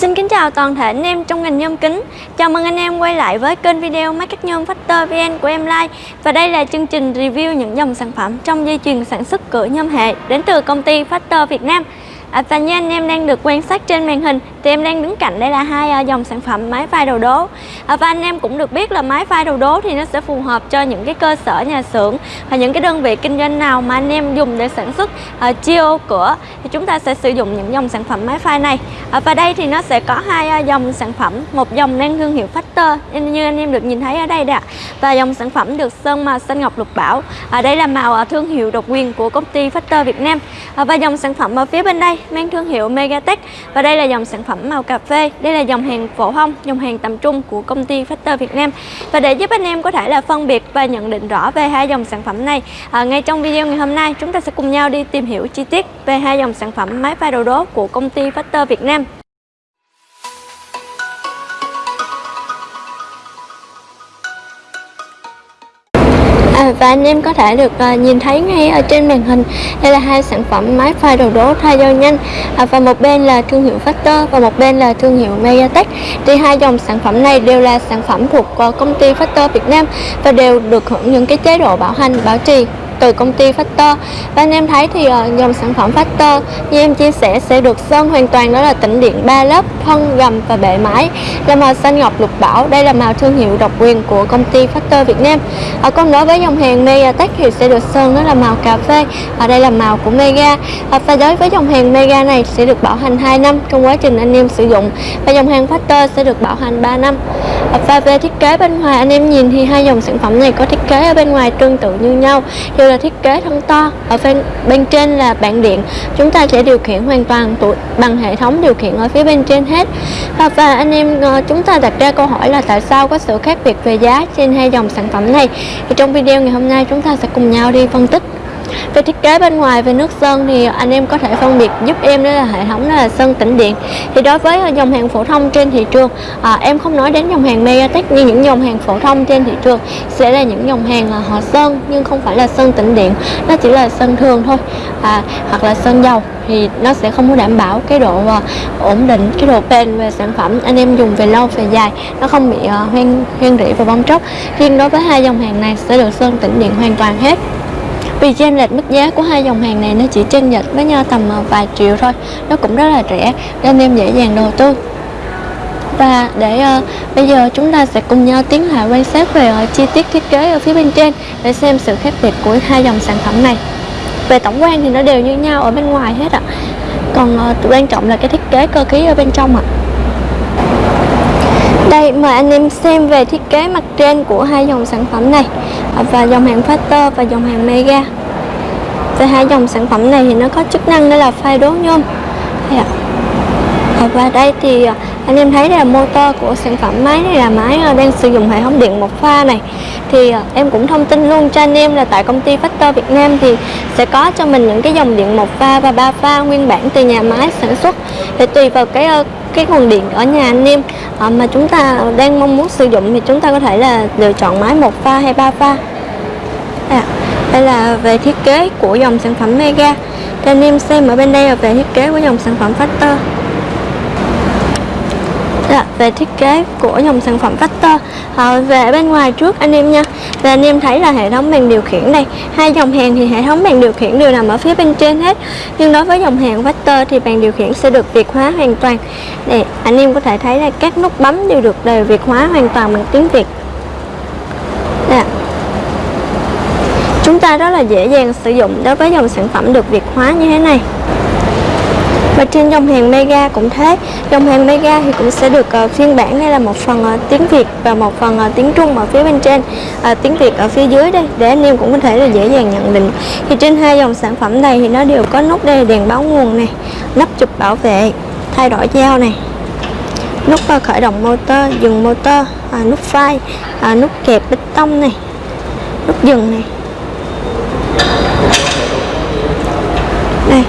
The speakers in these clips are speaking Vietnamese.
Xin kính chào toàn thể anh em trong ngành nhôm kính. Chào mừng anh em quay lại với kênh video Máy cắt nhôm Factor VN của em Lai. Và đây là chương trình review những dòng sản phẩm trong dây chuyền sản xuất cửa nhôm hệ đến từ công ty Factor Việt Nam. À, và như anh em đang được quan sát trên màn hình thì em đang đứng cạnh đây là hai à, dòng sản phẩm máy phay đầu đố. À, và anh em cũng được biết là máy phay đầu đố thì nó sẽ phù hợp cho những cái cơ sở nhà xưởng và những cái đơn vị kinh doanh nào mà anh em dùng để sản xuất à, chiêu cửa thì chúng ta sẽ sử dụng những dòng sản phẩm máy phay này. À, và đây thì nó sẽ có hai à, dòng sản phẩm một dòng mang thương hiệu Factor như anh em được nhìn thấy ở đây đã ạ. Và dòng sản phẩm được sơn màu xanh ngọc lục bảo. À, đây là màu à, thương hiệu độc quyền của công ty Factor Việt Nam. À, và dòng sản phẩm ở phía bên đây mang thương hiệu Megatech. Và đây là dòng sản phẩm màu cà phê. Đây là dòng hàng phổ thông dòng hàng tầm trung của công ty Factor Việt Nam. Và để giúp anh em có thể là phân biệt và nhận định rõ về hai dòng sản phẩm này à, ngay trong video ngày hôm nay chúng ta sẽ cùng nhau đi tìm hiểu chi tiết về hai dòng sản phẩm máy pha đồ đố của công ty Factor Việt Nam. Và anh em có thể được uh, nhìn thấy ngay ở trên màn hình. Đây là hai sản phẩm máy pha đồ đố thay dao nhanh. À, và một bên là thương hiệu Factor và một bên là thương hiệu Megatech thì hai dòng sản phẩm này đều là sản phẩm thuộc uh, công ty Factor Việt Nam và đều được hưởng những cái chế độ bảo hành bảo trì từ công ty Factor. Và anh em thấy thì ờ, dòng sản phẩm Factor như em chia sẻ sẽ được sơn hoàn toàn, đó là tĩnh điện 3 lớp, thân, gầm và bệ mái. Là màu xanh ngọc lục bảo, đây là màu thương hiệu độc quyền của công ty Factor Việt Nam. Ở còn đối với dòng hàng Megatech thì sẽ được sơn, đó là màu cà phê ở đây là màu của Mega. Và đối với dòng hàng Mega này sẽ được bảo hành 2 năm trong quá trình anh em sử dụng, và dòng hàng Factor sẽ được bảo hành 3 năm. Và về thiết kế bên ngoài, anh em nhìn thì hai dòng sản phẩm này có thiết kế ở bên ngoài tương tự như nhau. Thì là thiết kế thân to. Ở bên bên trên là bảng điện. Chúng ta sẽ điều khiển hoàn toàn bằng hệ thống điều khiển ở phía bên trên hết. Và, và anh em ờ, chúng ta đặt ra câu hỏi là tại sao có sự khác biệt về giá trên hai dòng sản phẩm này? Thì trong video ngày hôm nay chúng ta sẽ cùng nhau đi phân tích về thiết kế bên ngoài về nước sơn thì anh em có thể phân biệt giúp em đó là hệ thống đó là sơn tĩnh điện. Thì đối với ờ, dòng hàng phổ thông trên thị trường à, em không nói đến dòng hàng Megatech như những dòng hàng phổ thông trên thị trường sẽ là những dòng hàng là họ sơn nhưng không phải là sơn tĩnh điện. Nó chỉ là sơn thường thôi à, hoặc là sơn dầu. Thì nó sẽ không có đảm bảo cái độ uh, ổn định cái độ bền về sản phẩm anh em dùng về lâu về dài. Nó không bị uh, hoen hoen rỉ và bong tróc riêng đối với hai dòng hàng này sẽ được sơn tĩnh điện hoàn toàn hết vì chênh lệch mức giá của hai dòng hàng này nó chỉ chênh lệch với nhau tầm ờ, vài triệu thôi. Nó cũng rất là rẻ nên em dễ dàng đầu tư. Và để uh, bây giờ chúng ta sẽ cùng nhau tiến hành quan sát về uh, chi tiết thiết kế ở phía bên trên để xem sự khác biệt của hai dòng sản phẩm này. Về tổng quan thì nó đều như nhau ở bên ngoài hết ạ. Còn uh, quan trọng là cái thiết kế cơ khí ở bên trong ạ đây, mời anh em xem về thiết kế mặt trên của hai dòng sản phẩm này. À, và dòng hàng Factor và dòng hàng Mega. Về hai dòng sản phẩm này thì nó có chức năng đó là phai đố nhôm. Dạ. À, và đây thì à, anh em thấy đây là motor của sản phẩm máy này là máy ờ, đang sử dụng hệ thống điện một pha này. Thì ờ, em cũng thông tin luôn cho anh em là tại công ty Factor Việt Nam thì sẽ có cho mình những cái dòng điện một pha và ba pha nguyên bản từ nhà máy sản xuất. Thì tùy vào cái ờ, cái nguồn điện ở nhà anh em mà chúng ta đang mong muốn sử dụng thì chúng ta có thể là lựa chọn máy một pha hay ba pha. À, đây là về thiết kế của dòng sản phẩm Mega. Cho anh em xem ở bên đây là về thiết kế của dòng sản phẩm Factor về thiết kế của dòng sản phẩm Factor. À, về bên ngoài trước anh em nha. Và anh em thấy là hệ thống bàn điều khiển đây hai dòng hàng thì hệ thống bàn điều khiển đều nằm ở phía bên trên hết. Nhưng đối với dòng hàng Factor thì bàn điều khiển sẽ được việt hóa hoàn toàn. Để anh em có thể thấy là các nút bấm đều được đều việt hóa hoàn toàn bằng tiếng Việt. Nè. chúng ta rất là dễ dàng sử dụng đối với dòng sản phẩm được việt hóa như thế này và trên dòng hàng Mega cũng thế. Dòng hàng Mega thì cũng sẽ được uh, phiên bản đây là một phần uh, tiếng Việt và một phần uh, tiếng Trung ở phía bên trên. Uh, tiếng Việt ở phía dưới đây để anh em cũng có thể là dễ dàng nhận định. Thì trên hai dòng sản phẩm này thì nó đều có nút đây đèn báo nguồn này nắp chụp bảo vệ thay đổi dao này nút uh, khởi động motor dừng motor uh, nút phai uh, nút kẹp bích tông này nút dừng này đây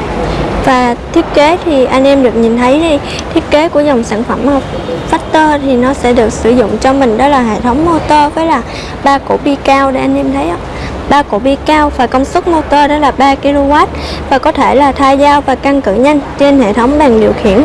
và thiết kế thì anh em được nhìn thấy đi thiết kế của dòng sản phẩm Factor thì nó sẽ được sử dụng cho mình, đó là hệ thống motor với là ba cổ bi cao để anh em thấy ba cổ bi cao và công suất motor đó là 3 kW và có thể là thay dao và căng cử nhanh trên hệ thống bàn điều khiển.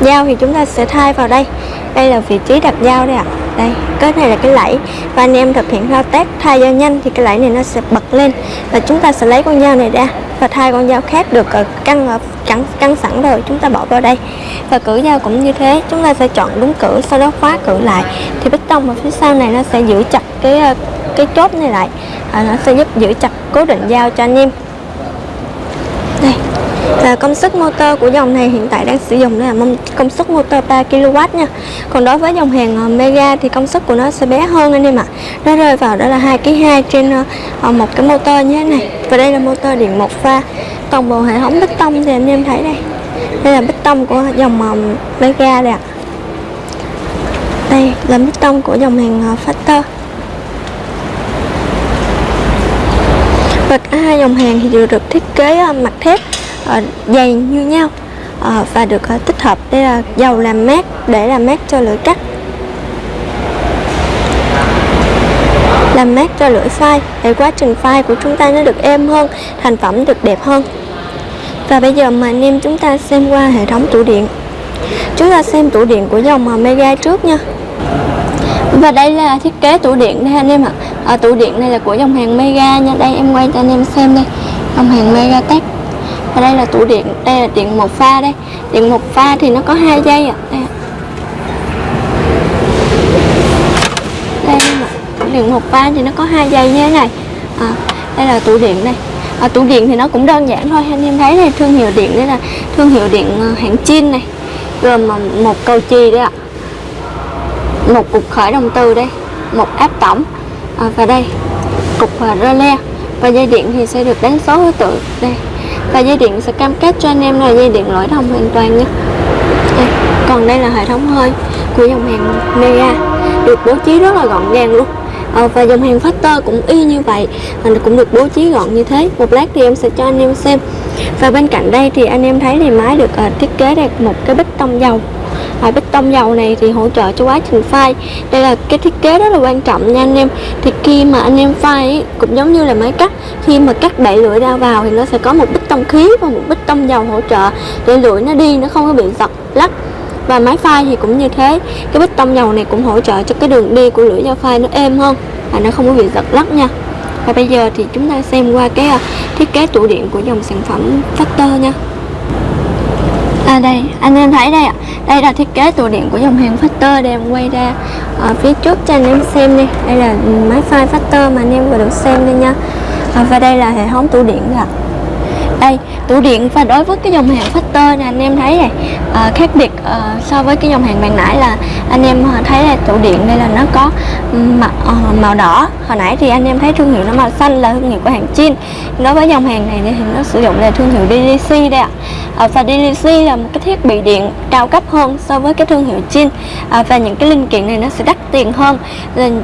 Dao thì chúng ta sẽ thay vào đây. Đây là vị trí đặt dao đây ạ. Đây, cái này là cái lẫy và anh em thực hiện thao tác thay dao nhanh thì cái lẫy này nó sẽ bật lên và chúng ta sẽ lấy con dao này ra và thay con dao khác được ờ, căng ờ, căng, căng sẵn rồi chúng ta bỏ vào đây. Và cử dao cũng như thế chúng ta sẽ chọn đúng cử sau đó khóa cử lại. Thì bích tông ở phía sau này nó sẽ giữ chặt cái ờ, cái chốt này lại. À, nó sẽ giúp giữ chặt cố định dao cho anh em và công suất motor của dòng này hiện tại đang sử dụng là công suất motor 3 kW nha. Còn đối với dòng hàng ờ, Mega thì công suất của nó sẽ bé hơn anh em ạ. Nó rơi vào đó là 2 kg 2 trên ờ, ờ, một cái motor như thế này. Và đây là motor điện một pha. Toàn bộ hệ thống bích tông thì anh em thấy đây. Đây là bích tông của dòng Mega đây ạ. Đây là bích tông của dòng hàng Factor. Và cả hai dòng hàng thì đều được thiết kế mặt thép. Ờ, dày như nhau. Ờ, và được ờ, tích hợp đây là dầu làm mát để làm mát cho lưỡi cắt. Làm mát cho lưỡi phai để quá trình phai của chúng ta nó được êm hơn thành phẩm được đẹp hơn. Và bây giờ mà anh em chúng ta xem qua hệ thống tủ điện. Chúng ta xem tủ điện của dòng Mega trước nha. Và đây là thiết kế tủ điện đây anh em ạ. À, tủ điện này là của dòng hàng Mega nha. Đây em quay cho anh em xem đây. Dòng hàng Mega Tech và đây là tủ điện đây là điện một pha đây. Điện một pha thì nó có hai dây ạ. À. đây đây điện một pha thì nó có hai dây như thế này. À, đây là tủ điện đây. À, tủ điện thì nó cũng đơn giản thôi. Anh em thấy này thương hiệu điện đây là thương hiệu điện ờ, hãng Chin này. Gồm ờ, một cầu chì đây ạ. Một cục khởi động từ đây một áp tổng. À, và đây cục ờ, rơ le. Và dây điện thì sẽ được đánh số thứ tự. Đây và dây điện sẽ cam kết cho anh em là dây điện lỗi thông hoàn toàn nhé đây. còn đây là hệ thống hơi của dòng hàng Mega được bố trí rất là gọn gàng luôn. À, và dòng hàng Factor cũng y như vậy à, cũng được bố trí gọn như thế. Một lát thì em sẽ cho anh em xem. Và bên cạnh đây thì anh em thấy thì máy được uh, thiết kế được một cái bích tông dầu à, bích tông dầu này thì hỗ trợ cho quá trình phai. Đây là cái thiết kế rất là quan trọng nha anh em. Thì khi mà anh em phai cũng giống như là máy cắt khi mà cắt đẩy lưỡi ra vào thì nó sẽ có một bích tông khí và một bích tông dầu hỗ trợ để lưỡi nó đi nó không có bị giật lắc. Và máy phai thì cũng như thế cái bích tông dầu này cũng hỗ trợ cho cái đường đi của lưỡi dao phai nó êm hơn và nó không có bị giật lắc nha. Và bây giờ thì chúng ta xem qua cái à, thiết kế tủ điện của dòng sản phẩm Factor nha. À đây, anh em thấy đây ạ. Đây là thiết kế tủ điện của dòng hàng Factor Để em quay ra ở phía trước cho anh em xem đi. Đây là máy file Factor mà anh em vừa được xem đây nha. À, Và đây là hệ thống tủ điện ạ. Đây tủ điện và đối với cái dòng hàng Factor này anh em thấy này à, khác biệt à, so với cái dòng hàng bàn nãy là anh em thấy là tủ điện đây là nó có màu, ờ, màu đỏ. Hồi nãy thì anh em thấy thương hiệu nó màu xanh là thương hiệu của hàng Chin. Đối với dòng hàng này thì nó sử dụng là thương hiệu DDC đây ạ. À, và DDC là một cái thiết bị điện cao cấp hơn so với cái thương hiệu Chin. À, và những cái linh kiện này nó sẽ đắt tiền hơn.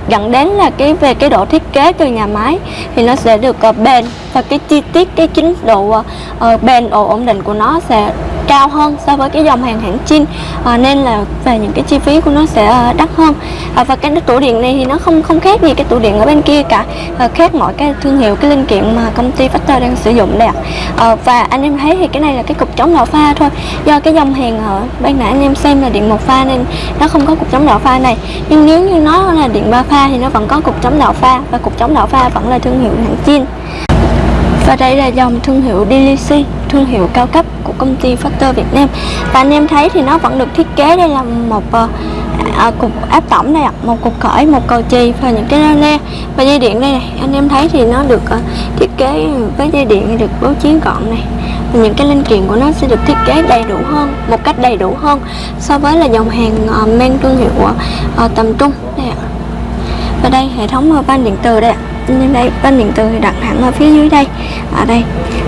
Dẫn đến là cái về cái độ thiết kế từ nhà máy thì nó sẽ được uh, bền. Và cái chi tiết cái chính độ uh, bền độ ổn định của nó sẽ cao hơn so với cái dòng hàng hãng Chin. À, nên là về những cái chi phí của nó sẽ ờ, đắt hơn. À, và cái tủ điện này thì nó không không khác gì cái tủ điện ở bên kia cả. À, khác mọi cái thương hiệu cái linh kiện mà công ty Factor đang sử dụng đây ạ. À, và anh em thấy thì cái này là cái cục chống đảo pha thôi. Do cái dòng hàng ở ban nãy anh em xem là điện một pha nên nó không có cục chống đảo pha này. Nhưng nếu như nó là điện ba pha thì nó vẫn có cục chống đảo pha và cục chống đảo pha vẫn là thương hiệu hãng Chin. Và đây là dòng thương hiệu DLC, thương hiệu cao cấp của công ty Factor Việt Nam. Và anh em thấy thì nó vẫn được thiết kế đây là một uh, à, cục áp tổng này, ạ, một cục khởi, một cầu chì và những cái le Và dây điện đây này, anh em thấy thì nó được uh, thiết kế với dây điện được bố trí gọn này. Và những cái linh kiện của nó sẽ được thiết kế đầy đủ hơn, một cách đầy đủ hơn so với là dòng hàng ờ, uh, mang thương hiệu uh, tầm trung đây ạ. Và đây hệ thống van điện từ đây ạ nên đây bên điện từ thì đặt hẳn ở phía dưới đây ở đây.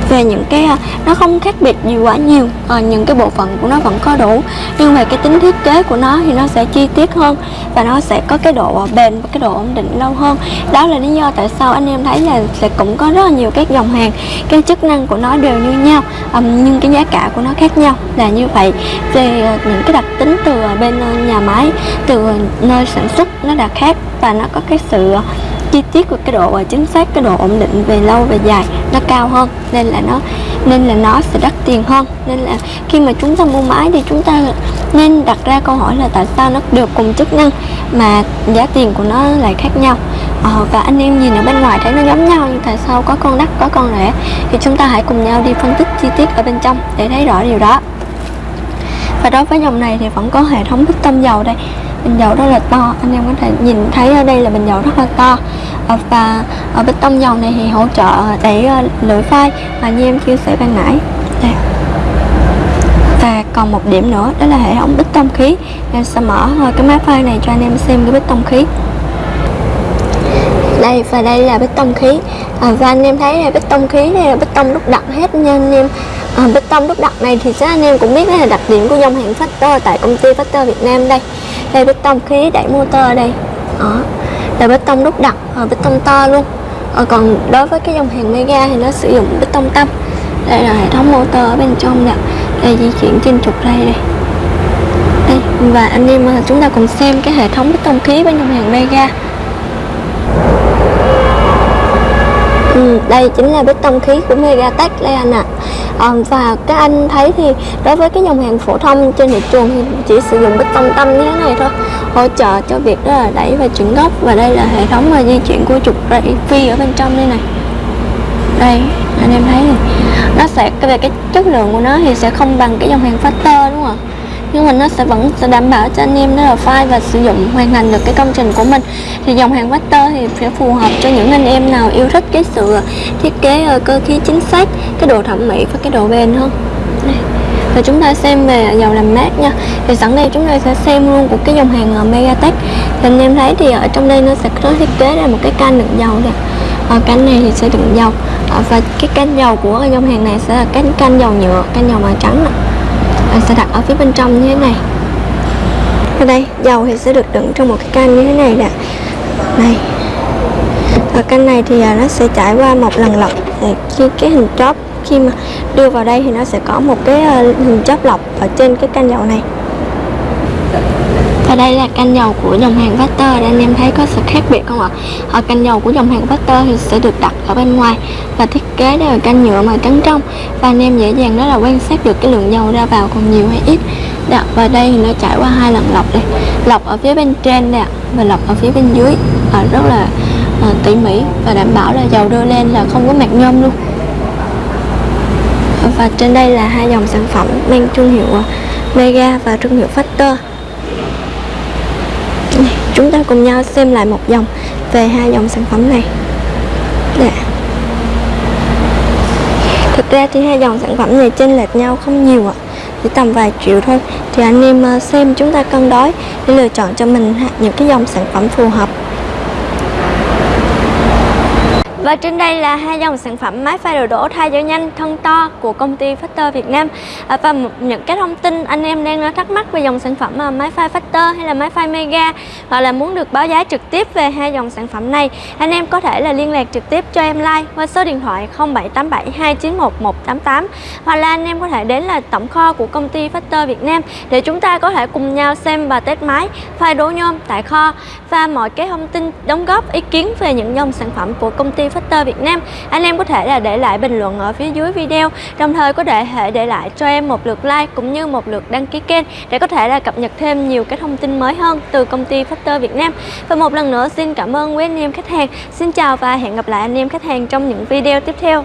Về những cái à, nó không khác biệt gì quá nhiều ờ, à, những cái bộ phận của nó vẫn có đủ. Nhưng về cái tính thiết kế của nó thì nó sẽ chi tiết hơn và nó sẽ có cái độ à, bền và cái độ ổn định lâu hơn. Đó là lý do tại sao anh em thấy là sẽ cũng có rất là nhiều các dòng hàng cái chức năng của nó đều như nhau à, nhưng cái giá cả của nó khác nhau là như vậy. Về à, những cái đặc tính từ bên nhà máy từ nơi sản xuất nó đã khác và nó có cái sự uh, chi tiết của cái độ à, chính xác cái độ ổn định về lâu về dài nó cao hơn nên là nó nên là nó sẽ đắt tiền hơn. Nên là khi mà chúng ta mua máy thì chúng ta nên đặt ra câu hỏi là tại sao nó được cùng chức năng mà giá tiền của nó lại khác nhau. Ờ, và anh em nhìn ở bên ngoài thấy nó giống nhau nhưng tại sao có con đắt có con rẻ? Thì chúng ta hãy cùng nhau đi phân tích chi tiết ở bên trong để thấy rõ điều đó. Và đối với dòng này thì vẫn có hệ thống piston dầu đây bình dầu rất là to. Anh em có thể nhìn thấy ở đây là bình dầu rất là to. Ờ, và ở piston dầu này thì hỗ trợ để ờ, lưỡi phai. Mà như em chia sẻ ban nãy đây. và còn một điểm nữa đó là hệ thống piston khí. Em sẽ mở ờ, cái máy phai này cho anh em xem cái piston khí. Đây và đây là piston khí. À, và anh em thấy là tông khí đây là piston đúc đặc hết nha anh em. À, tông đúc đặc này thì chắc anh em cũng biết đây là đặc điểm của dòng hàng Factor tại công ty Factor Việt Nam đây đây bê tông khí đẩy motor đây. Đó. Là bê tông đúc đặc, ờ, bê tông to luôn. À, còn đối với cái dòng hàng Mega thì nó sử dụng bê tông tâm. Đây là hệ thống motor ở bên trong nè. Đây di chuyển trên trục ray đây. Đây và anh em ờ, chúng ta cùng xem cái hệ thống bê tông khí bên dòng hàng Mega. Đây chính là piston khí của Megatech đây anh ạ à. à, và các anh thấy thì đối với cái dòng hàng phổ thông trên thị trường thì chỉ sử dụng piston tâm như thế này thôi hỗ trợ cho việc đó là đẩy và chuyển gốc và đây là hệ thống mà di chuyển của trục ray phi ở bên trong đây này đây anh em thấy này nó sẽ về cái chất lượng của nó thì sẽ không bằng cái dòng hàng Factor đúng không ạ nhưng mà nó sẽ vẫn sẽ đảm bảo cho anh em đó là file và sử dụng, hoàn thành được cái công trình của mình. Thì dòng hàng Vector thì sẽ phù hợp cho những anh em nào yêu thích cái sự thiết kế ờ, cơ khí chính xác, cái độ thẩm mỹ và cái độ bền hơn. Và chúng ta xem về dầu làm mát nha. Thì sẵn đây chúng ta sẽ xem luôn của cái dòng hàng ờ, Megatech. Thì anh em thấy thì ở trong đây nó sẽ có thiết kế ra một cái can đựng dầu này ở ờ, canh này thì sẽ đựng dầu. Và cái canh dầu của dòng hàng này sẽ là canh canh dầu nhựa canh dầu màu trắng này bạn sẽ đặt ở phía bên trong như thế này. Ở đây, dầu thì sẽ được đựng trong một cái can như thế này nè. Này. Và can này thì à, nó sẽ trải qua một lần lọc. Khi cái hình chóp, khi mà đưa vào đây thì nó sẽ có một cái à, hình chóp lọc ở trên cái can dầu này và đây là canh dầu của dòng hàng Vector anh em thấy có sự khác biệt không ạ? Ở canh dầu của dòng hàng Vector thì sẽ được đặt ở bên ngoài và thiết kế đây là canh nhựa màu trắng trong. Và anh em dễ dàng đó là quan sát được cái lượng dầu ra vào còn nhiều hay ít. Dạ, đặt vào đây thì nó trải qua hai lần lọc đây. Lọc ở phía bên trên nè và lọc ở phía bên dưới. À, rất là à, tỉ mỉ và đảm bảo là dầu đưa lên là không có mạc nhôm luôn. Và trên đây là hai dòng sản phẩm mang thương hiệu à, Mega và thương hiệu Factor chúng ta cùng nhau xem lại một dòng về hai dòng sản phẩm này. Dạ. thực ra thì hai dòng sản phẩm này chênh lệch nhau không nhiều ạ. Chỉ tầm vài triệu thôi. Thì anh em ờ, xem chúng ta cân đối để lựa chọn cho mình những cái dòng sản phẩm phù hợp và trên đây là hai dòng sản phẩm máy pha đồ đổ thay dầu nhanh thân to của công ty Factor Việt Nam. À, Và những cái thông tin anh em đang thắc mắc về dòng sản phẩm à, máy pha Factor hay là máy pha Mega Hoặc là muốn được báo giá trực tiếp về hai dòng sản phẩm này Anh em có thể là liên lạc trực tiếp cho em like qua số điện thoại 0787 291 188 Hoặc là anh em có thể đến là tổng kho của công ty Factor Việt Nam Để chúng ta có thể cùng nhau xem và test máy pha đố nhôm tại kho. Và mọi cái thông tin đóng góp ý kiến về những dòng sản phẩm của công ty Factor Việt Nam. Anh em có thể là để lại bình luận ở phía dưới video, đồng thời có thể để lại cho em một lượt like cũng như một lượt đăng ký kênh để có thể là cập nhật thêm nhiều cái thông tin mới hơn từ công ty Factor Việt Nam. Và một lần nữa, xin cảm ơn quý anh em khách hàng. Xin chào và hẹn gặp lại anh em khách hàng trong những video tiếp theo.